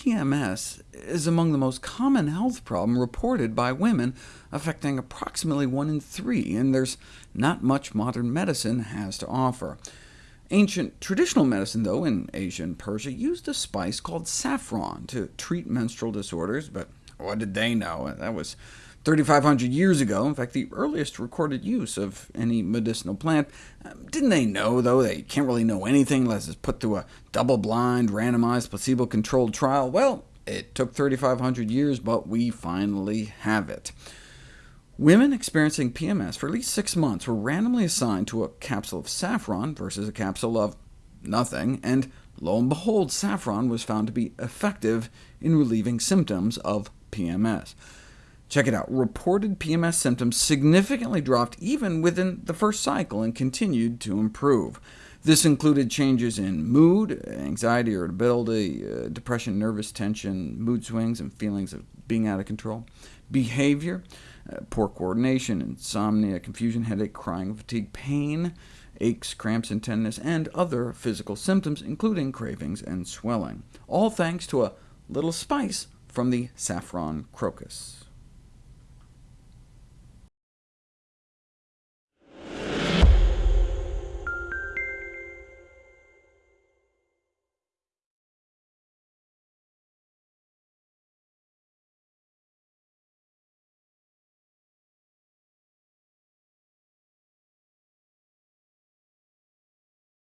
PMS is among the most common health problem reported by women, affecting approximately 1 in 3, and there's not much modern medicine has to offer. Ancient traditional medicine, though, in Asia and Persia, used a spice called saffron to treat menstrual disorders, but what did they know? That was 3,500 years ago, in fact, the earliest recorded use of any medicinal plant. Um, didn't they know, though, they can't really know anything unless it's put through a double-blind, randomized, placebo-controlled trial? Well, it took 3,500 years, but we finally have it. Women experiencing PMS for at least six months were randomly assigned to a capsule of saffron versus a capsule of nothing, and lo and behold, saffron was found to be effective in relieving symptoms of PMS. Check it out. Reported PMS symptoms significantly dropped even within the first cycle and continued to improve. This included changes in mood, anxiety, irritability, uh, depression, nervous tension, mood swings, and feelings of being out of control, behavior, uh, poor coordination, insomnia, confusion, headache, crying, fatigue, pain, aches, cramps, and tenderness, and other physical symptoms, including cravings and swelling, all thanks to a little spice from the saffron crocus.